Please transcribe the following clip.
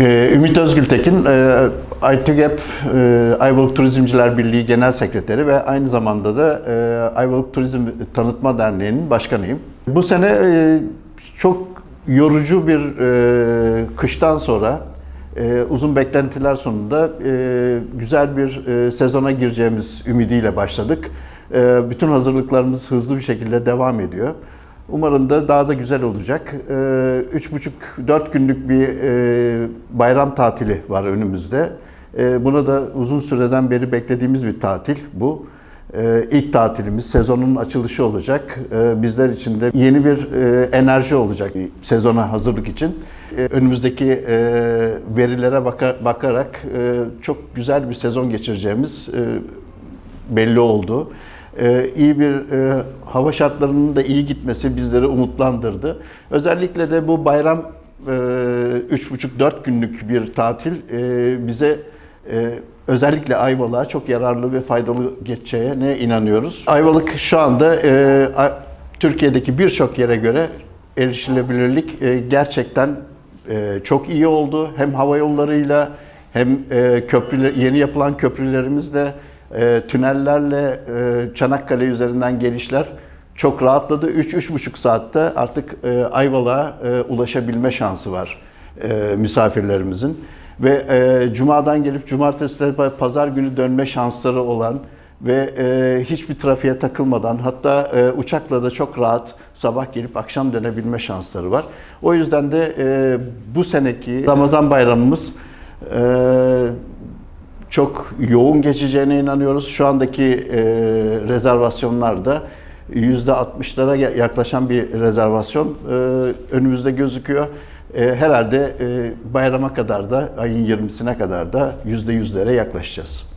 Ee, Ümit Özgültekin, e, ITÜGEP e, Ayvalık Turizmciler Birliği Genel Sekreteri ve aynı zamanda da e, Ayvalık Turizm Tanıtma Derneği'nin başkanıyım. Bu sene e, çok yorucu bir e, kıştan sonra e, uzun beklentiler sonunda e, güzel bir e, sezona gireceğimiz ümidiyle başladık. E, bütün hazırlıklarımız hızlı bir şekilde devam ediyor. Umarım da daha da güzel olacak. Ee, Üç buçuk, dört günlük bir e, bayram tatili var önümüzde. Ee, Buna da uzun süreden beri beklediğimiz bir tatil bu. Ee, İlk tatilimiz, sezonun açılışı olacak. Ee, Bizler için de yeni bir e, enerji olacak sezona hazırlık için. Ee, Önümüzdeki e, verilere baka- bakarak çok güzel bir sezon geçireceğimiz belli oldu. Ee, iyi bir e, hava şartlarının da iyi gitmesi bizleri umutlandırdı. Özellikle de bu bayram e, 3,5-4 günlük bir tatil e, bize e, özellikle Ayvalık'a çok yararlı ve faydalı geçeceğine inanıyoruz. Ayvalık şu anda e, Türkiye'deki birçok yere göre erişilebilirlik e, gerçekten e, çok iyi oldu. Hem hava yollarıyla hem e, köprüler, yeni yapılan köprülerimizle, e, tünellerle e, Çanakkale üzerinden gelişler çok rahatladı. 3-3,5 saatte artık e, Ayvalık'a e, ulaşabilme şansı var e, misafirlerimizin. Ve e, Cuma'dan gelip Cumartesi Pazar günü dönme şansları olan ve e, hiçbir trafiğe takılmadan hatta e, uçakla da çok rahat sabah gelip akşam dönebilme şansları var. O yüzden de e, bu seneki Ramazan bayramımız e, çok yoğun geçeceğine inanıyoruz. Şu andaki e, rezervasyonlarda %60'lara yaklaşan bir rezervasyon e, önümüzde gözüküyor. E, herhalde e, bayrama kadar da ayın 20'sine kadar da %100'lere yaklaşacağız.